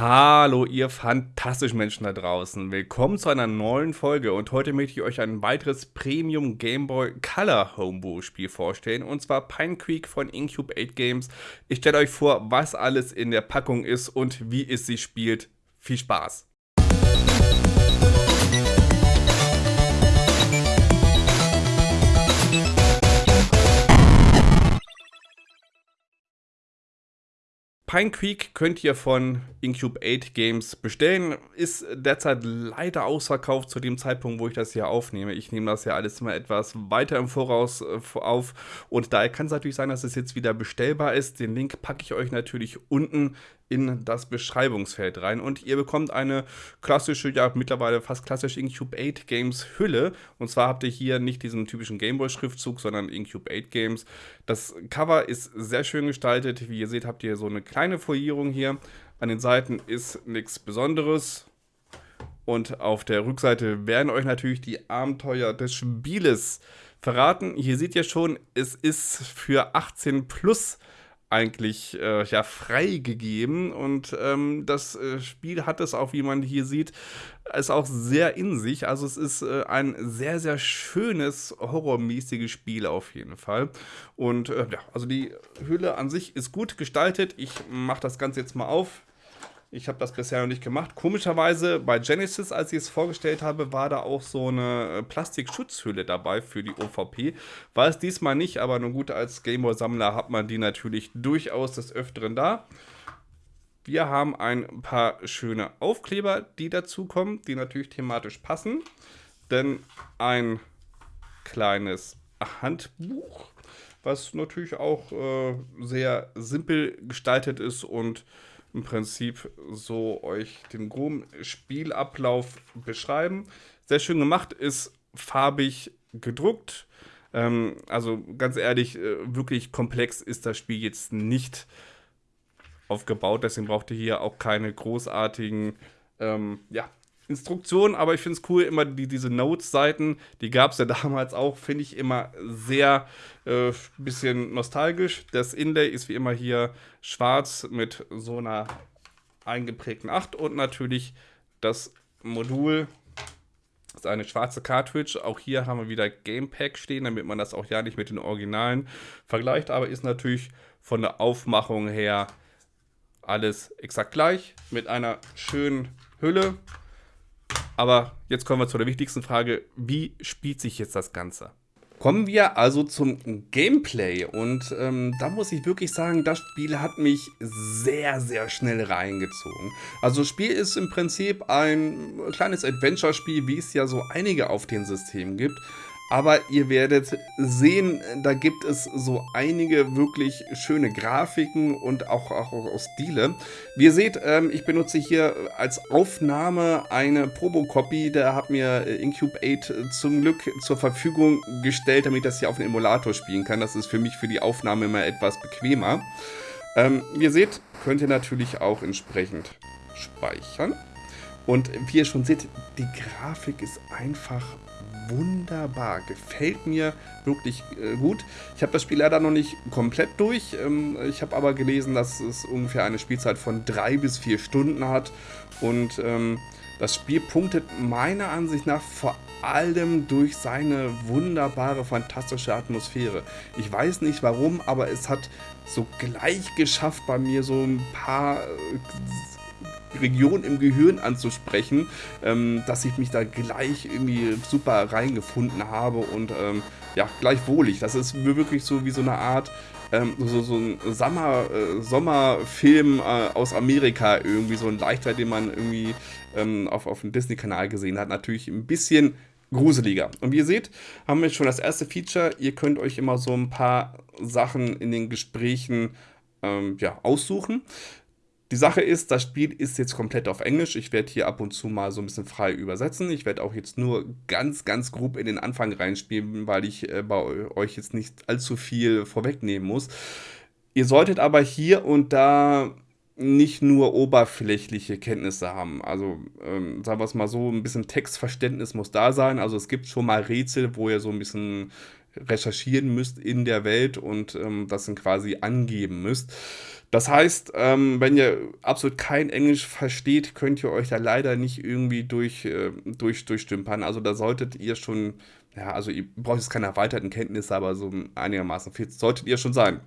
Hallo, ihr fantastischen Menschen da draußen. Willkommen zu einer neuen Folge und heute möchte ich euch ein weiteres Premium Game Boy Color Homebrew Spiel vorstellen und zwar Pine Creek von Incube 8 Games. Ich stelle euch vor, was alles in der Packung ist und wie es sich spielt. Viel Spaß! Pine Creek könnt ihr von Incube 8 Games bestellen. Ist derzeit leider ausverkauft zu dem Zeitpunkt, wo ich das hier aufnehme. Ich nehme das ja alles mal etwas weiter im Voraus äh, auf. Und daher kann es natürlich sein, dass es jetzt wieder bestellbar ist. Den Link packe ich euch natürlich unten in das Beschreibungsfeld rein. Und ihr bekommt eine klassische, ja mittlerweile fast klassische Incube 8 Games Hülle und zwar habt ihr hier nicht diesen typischen Gameboy Schriftzug, sondern Incube 8 Games. Das Cover ist sehr schön gestaltet, wie ihr seht habt ihr so eine kleine Folierung hier, an den Seiten ist nichts Besonderes. Und auf der Rückseite werden euch natürlich die Abenteuer des Spieles verraten. Hier seht ihr schon, es ist für 18 plus eigentlich äh, ja freigegeben und ähm, das äh, Spiel hat es auch, wie man hier sieht, ist auch sehr in sich. Also es ist äh, ein sehr, sehr schönes, horrormäßiges Spiel auf jeden Fall. Und äh, ja, also die Hülle an sich ist gut gestaltet. Ich mache das Ganze jetzt mal auf. Ich habe das bisher noch nicht gemacht. Komischerweise bei Genesis, als ich es vorgestellt habe, war da auch so eine äh, Plastikschutzhülle dabei für die OVP. War es diesmal nicht, aber nur gut, als Gameboy-Sammler hat man die natürlich durchaus des Öfteren da. Wir haben ein paar schöne Aufkleber, die dazukommen, die natürlich thematisch passen. Denn ein kleines Handbuch, was natürlich auch äh, sehr simpel gestaltet ist und im Prinzip so euch den groben Spielablauf beschreiben. Sehr schön gemacht, ist farbig gedruckt. Ähm, also ganz ehrlich, äh, wirklich komplex ist das Spiel jetzt nicht aufgebaut. Deswegen braucht ihr hier auch keine großartigen ähm, ja, Instruktionen, aber ich finde es cool, immer die, diese Notes-Seiten, die gab es ja damals auch, finde ich immer sehr äh, bisschen nostalgisch. Das Inlay ist wie immer hier schwarz mit so einer eingeprägten 8 und natürlich das Modul ist eine schwarze Cartridge. Auch hier haben wir wieder Gamepack stehen, damit man das auch ja nicht mit den Originalen vergleicht, aber ist natürlich von der Aufmachung her alles exakt gleich mit einer schönen Hülle aber jetzt kommen wir zu der wichtigsten Frage, wie spielt sich jetzt das Ganze? Kommen wir also zum Gameplay und ähm, da muss ich wirklich sagen, das Spiel hat mich sehr, sehr schnell reingezogen. Also das Spiel ist im Prinzip ein kleines Adventure-Spiel, wie es ja so einige auf den Systemen gibt. Aber ihr werdet sehen, da gibt es so einige wirklich schöne Grafiken und auch, auch, auch Stile. Wie ihr seht, ähm, ich benutze hier als Aufnahme eine Probo-Copy. Da hat mir äh, Incube 8 zum Glück zur Verfügung gestellt, damit ich das hier auf dem Emulator spielen kann. Das ist für mich für die Aufnahme immer etwas bequemer. Ähm, wie ihr seht, könnt ihr natürlich auch entsprechend speichern. Und wie ihr schon seht, die Grafik ist einfach wunderbar. Gefällt mir wirklich äh, gut. Ich habe das Spiel leider noch nicht komplett durch. Ähm, ich habe aber gelesen, dass es ungefähr eine Spielzeit von drei bis vier Stunden hat. Und ähm, das Spiel punktet meiner Ansicht nach vor allem durch seine wunderbare, fantastische Atmosphäre. Ich weiß nicht warum, aber es hat so gleich geschafft bei mir so ein paar äh, Region im Gehirn anzusprechen, ähm, dass ich mich da gleich irgendwie super reingefunden habe und ähm, ja, gleich wohlig. Das ist wirklich so wie so eine Art ähm, so, so ein Sommer, äh, Sommerfilm äh, aus Amerika, irgendwie so ein leichter, den man irgendwie ähm, auf, auf dem Disney-Kanal gesehen hat. Natürlich ein bisschen gruseliger. Und wie ihr seht, haben wir schon das erste Feature. Ihr könnt euch immer so ein paar Sachen in den Gesprächen ähm, ja, aussuchen. Die Sache ist, das Spiel ist jetzt komplett auf Englisch. Ich werde hier ab und zu mal so ein bisschen frei übersetzen. Ich werde auch jetzt nur ganz, ganz grob in den Anfang reinspielen, weil ich äh, bei euch jetzt nicht allzu viel vorwegnehmen muss. Ihr solltet aber hier und da nicht nur oberflächliche Kenntnisse haben. Also, ähm, sagen wir es mal so, ein bisschen Textverständnis muss da sein. Also es gibt schon mal Rätsel, wo ihr so ein bisschen recherchieren müsst in der Welt und ähm, das dann quasi angeben müsst. Das heißt, ähm, wenn ihr absolut kein Englisch versteht, könnt ihr euch da leider nicht irgendwie durch, äh, durch, durchstümpern. Also da solltet ihr schon, ja, also ihr braucht jetzt keine erweiterten Kenntnisse, aber so einigermaßen fit solltet ihr schon sein.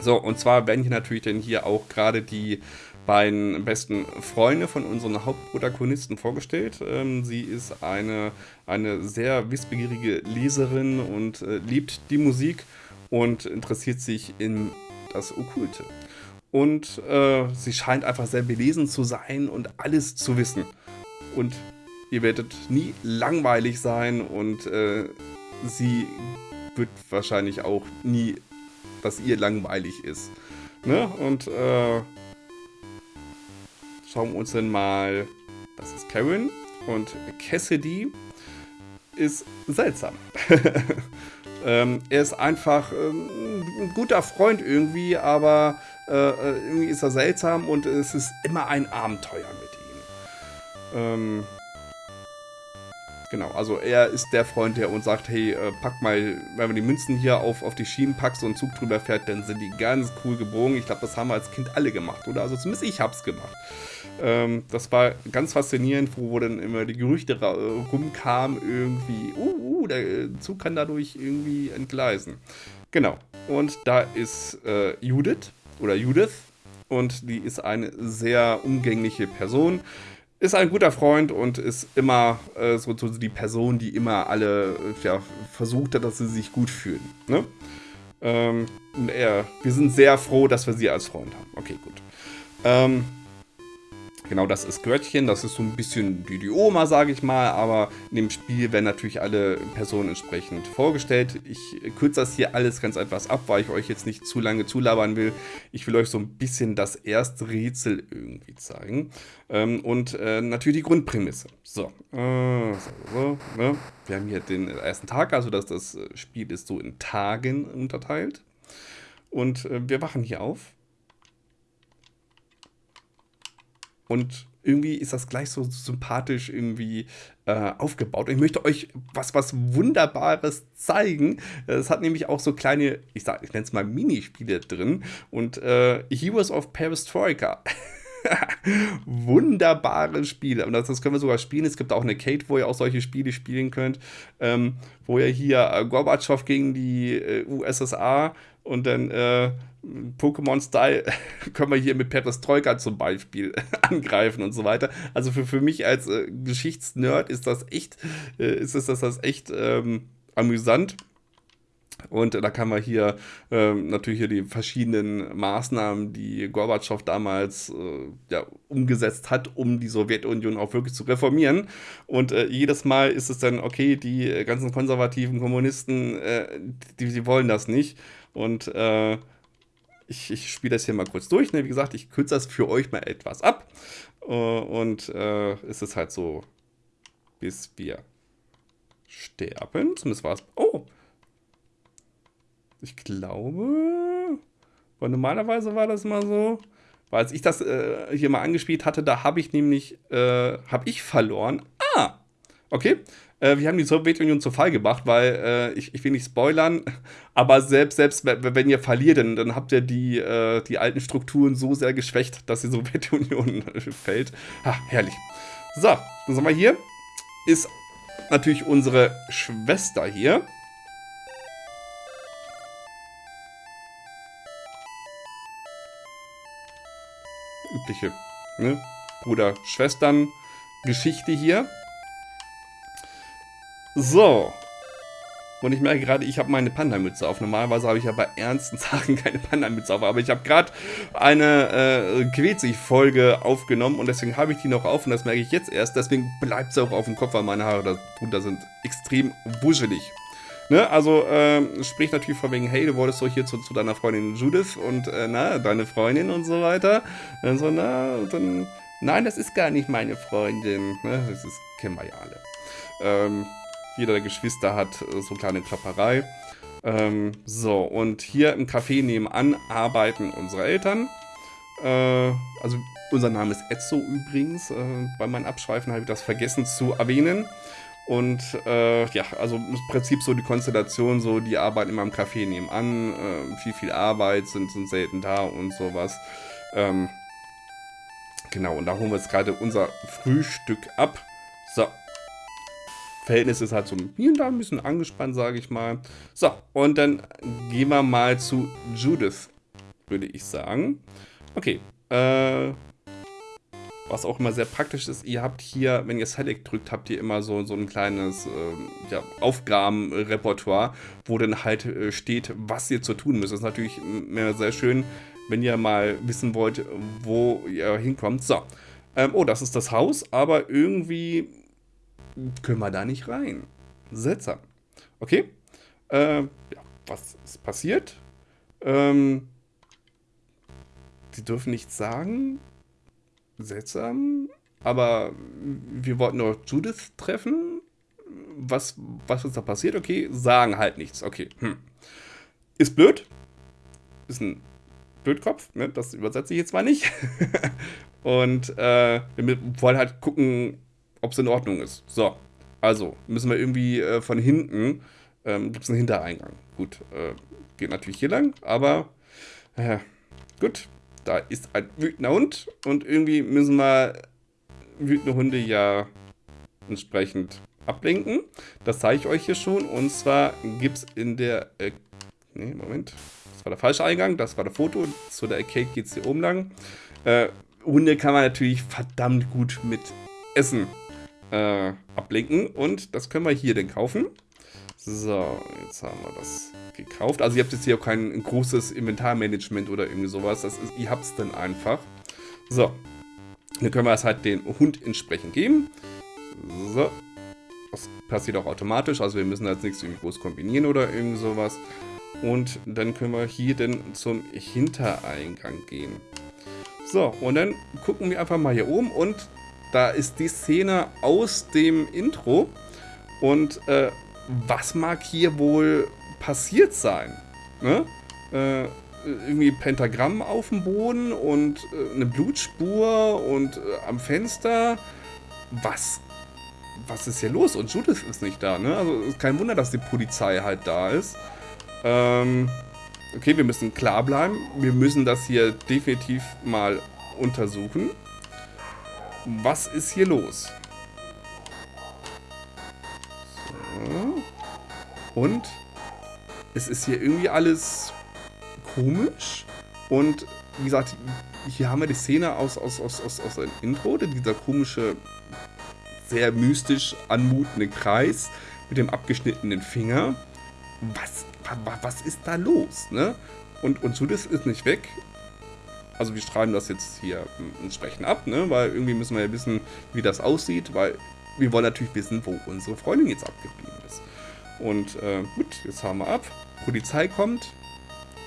So, und zwar werden hier natürlich dann hier auch gerade die beiden besten Freunde von unseren Hauptprotagonisten vorgestellt. Ähm, sie ist eine, eine sehr wissbegierige Leserin und äh, liebt die Musik und interessiert sich in das Okkulte. Und äh, sie scheint einfach sehr belesen zu sein und alles zu wissen. Und ihr werdet nie langweilig sein und äh, sie wird wahrscheinlich auch nie, dass ihr langweilig ist. Ne? Und äh, schauen wir uns dann mal, das ist Karen und Cassidy ist seltsam. ähm, er ist einfach ähm, ein guter Freund irgendwie, aber äh, äh, irgendwie ist er seltsam und es ist immer ein Abenteuer mit ihm. Ähm, Genau, also er ist der Freund, der uns sagt, hey, äh, pack mal, wenn man die Münzen hier auf, auf die Schienen packt, so ein Zug drüber fährt, dann sind die ganz cool gebogen. Ich glaube, das haben wir als Kind alle gemacht, oder? Also zumindest ich hab's gemacht. Ähm, das war ganz faszinierend, wo, dann immer die Gerüchte rumkamen, irgendwie, uh, uh, der Zug kann dadurch irgendwie entgleisen. Genau, und da ist äh, Judith, oder Judith, und die ist eine sehr umgängliche Person ist ein guter Freund und ist immer äh, so, die Person, die immer alle äh, ja, versucht hat, dass sie sich gut fühlen. Ne? Ähm, er, wir sind sehr froh, dass wir sie als Freund haben. Okay, gut. Ähm, Genau, das ist Göttchen, das ist so ein bisschen die, die Oma, sage ich mal, aber in dem Spiel werden natürlich alle Personen entsprechend vorgestellt. Ich kürze das hier alles ganz etwas ab, weil ich euch jetzt nicht zu lange zulabern will. Ich will euch so ein bisschen das erste Rätsel irgendwie zeigen. Ähm, und äh, natürlich die Grundprämisse. So, äh, so, so ne? wir haben hier den ersten Tag, also dass das Spiel ist so in Tagen unterteilt. Und äh, wir wachen hier auf Und irgendwie ist das gleich so sympathisch irgendwie äh, aufgebaut. Und ich möchte euch was, was Wunderbares zeigen. Es hat nämlich auch so kleine, ich, ich nenne es mal Minispiele drin. Und äh, Heroes of Perestroika. Wunderbare Spiele. Und das, das, können wir sogar spielen. Es gibt auch eine Kate, wo ihr auch solche Spiele spielen könnt. Ähm, wo ihr hier äh, Gorbatschow gegen die äh, USSR und dann äh, Pokémon-Style können wir hier mit Perestroika zum Beispiel angreifen und so weiter. Also für, für mich als äh, Geschichtsnerd ist das echt, äh, ist das, das, echt ähm, amüsant. Und da kann man hier ähm, natürlich hier die verschiedenen Maßnahmen, die Gorbatschow damals äh, ja, umgesetzt hat, um die Sowjetunion auch wirklich zu reformieren. Und äh, jedes Mal ist es dann, okay, die ganzen konservativen Kommunisten, äh, die, die wollen das nicht. Und äh, ich, ich spiele das hier mal kurz durch. Ne? Wie gesagt, ich kürze das für euch mal etwas ab. Uh, und äh, es ist halt so, bis wir sterben. Zumindest war es. Oh! Ich glaube. Weil normalerweise war das mal so. Weil als ich das äh, hier mal angespielt hatte, da habe ich nämlich. Äh, habe ich verloren. Ah! Okay. Äh, wir haben die Sowjetunion zu Fall gebracht, weil äh, ich, ich will nicht spoilern, aber selbst, selbst wenn ihr verliert, dann, dann habt ihr die, äh, die alten Strukturen so sehr geschwächt, dass die Sowjetunion fällt. Ha, herrlich. So, dann sind wir hier. Ist natürlich unsere Schwester hier. Übliche ne? Bruder-Schwestern-Geschichte hier. So. Und ich merke gerade, ich habe meine Panda-Mütze auf. Normalerweise habe ich ja bei ernsten Sachen keine Panda-Mütze auf. Aber ich habe gerade eine äh, Quetzig-Folge aufgenommen und deswegen habe ich die noch auf und das merke ich jetzt erst. Deswegen bleibt sie auch auf dem Kopf, weil meine Haare darunter sind extrem wuschelig. Ne? Also, äh, sprich natürlich von wegen, hey, du wolltest doch hier zu, zu deiner Freundin Judith und, äh, na, deine Freundin und so weiter. Dann so, na, dann, nein, das ist gar nicht meine Freundin. Ne? Das ist, kennen wir ja alle. Ähm, jeder der Geschwister hat äh, so eine kleine Klapperei. Ähm, so, und hier im Café nebenan arbeiten unsere Eltern. Äh, also unser Name ist Etzo übrigens. Äh, bei meinen Abschweifen habe ich das vergessen zu erwähnen. Und äh, ja, also im Prinzip so die Konstellation, so die arbeiten immer im Café nebenan, äh, viel, viel Arbeit, sind, sind selten da und sowas. Ähm, genau, und da holen wir jetzt gerade unser Frühstück ab. So. Verhältnis ist halt so hier und da ein bisschen angespannt, sage ich mal. So, und dann gehen wir mal zu Judith, würde ich sagen. Okay, äh, was auch immer sehr praktisch ist, ihr habt hier, wenn ihr Select drückt, habt ihr immer so, so ein kleines äh, ja, Aufgabenrepertoire, wo dann halt äh, steht, was ihr zu tun müsst. Das ist natürlich sehr schön, wenn ihr mal wissen wollt, wo ihr hinkommt. So, ähm, oh, das ist das Haus, aber irgendwie können wir da nicht rein. Seltsam. Okay, äh, ja, was ist passiert? Ähm, sie dürfen nichts sagen seltsam. Aber wir wollten doch Judith treffen. Was, was ist da passiert? Okay, sagen halt nichts. Okay. Hm. Ist blöd. Ist ein Blödkopf. Ne? Das übersetze ich jetzt mal nicht. Und äh, wir wollen halt gucken, ob es in Ordnung ist. So. Also, müssen wir irgendwie äh, von hinten. Ähm, Gibt es einen Hintereingang. Gut. Äh, geht natürlich hier lang. Aber. Äh, gut da ist ein wütender Hund und irgendwie müssen wir wütende Hunde ja entsprechend ablenken. Das zeige ich euch hier schon. Und zwar gibt es in der... Äh, nee, Moment. Das war der falsche Eingang. Das war der Foto. Zu der Arcade geht es hier oben lang. Äh, Hunde kann man natürlich verdammt gut mit Essen äh, ablenken. Und das können wir hier denn kaufen. So, jetzt haben wir das gekauft. Also ihr habt jetzt hier auch kein großes Inventarmanagement oder irgendwie sowas. Das ist, ihr habt es dann einfach. So. Dann können wir es halt den Hund entsprechend geben. So. Das passiert auch automatisch. Also wir müssen jetzt nichts irgendwie groß kombinieren oder irgendwie sowas. Und dann können wir hier dann zum Hintereingang gehen. So, und dann gucken wir einfach mal hier oben und da ist die Szene aus dem Intro. Und äh, was mag hier wohl passiert sein? Ne? Äh, irgendwie Pentagramm auf dem Boden und äh, eine Blutspur und äh, am Fenster. Was, was ist hier los? Und Judith ist nicht da, ne? Also kein Wunder, dass die Polizei halt da ist. Ähm, okay, wir müssen klar bleiben. Wir müssen das hier definitiv mal untersuchen. Was ist hier los? So. Und es ist hier irgendwie alles komisch. Und wie gesagt, hier haben wir die Szene aus, aus, aus, aus, aus einem Intro, dieser komische, sehr mystisch anmutende Kreis mit dem abgeschnittenen Finger. Was, was, was ist da los? Ne? Und, und Judith ist nicht weg. Also wir schreiben das jetzt hier entsprechend ab, ne? weil irgendwie müssen wir ja wissen, wie das aussieht, weil wir wollen natürlich wissen, wo unsere Freundin jetzt abgeblieben ist. Und äh, gut, jetzt haben wir ab. Polizei kommt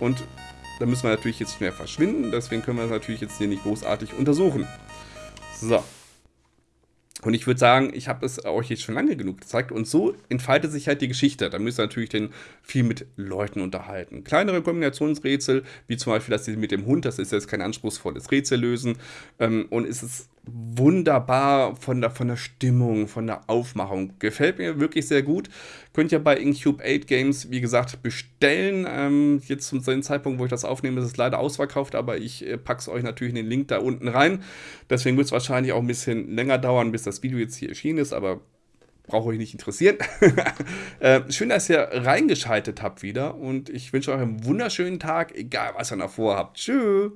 und da müssen wir natürlich jetzt schnell verschwinden. Deswegen können wir es natürlich jetzt hier nicht großartig untersuchen. So. Und ich würde sagen, ich habe es euch jetzt schon lange genug gezeigt. Und so entfaltet sich halt die Geschichte. Da müsst ihr natürlich den viel mit Leuten unterhalten. Kleinere Kombinationsrätsel, wie zum Beispiel das mit dem Hund, das ist jetzt kein anspruchsvolles Rätsel lösen. Ähm, und es ist wunderbar von der, von der Stimmung, von der Aufmachung. Gefällt mir wirklich sehr gut. Könnt ihr bei Incube 8 Games, wie gesagt, bestellen. Ähm, jetzt zum Zeitpunkt, wo ich das aufnehme, ist es leider ausverkauft, aber ich äh, packe es euch natürlich in den Link da unten rein. Deswegen wird es wahrscheinlich auch ein bisschen länger dauern, bis das Video jetzt hier erschienen ist, aber braucht euch nicht interessieren. äh, schön, dass ihr reingeschaltet habt wieder und ich wünsche euch einen wunderschönen Tag, egal was ihr noch vorhabt. Tschüss.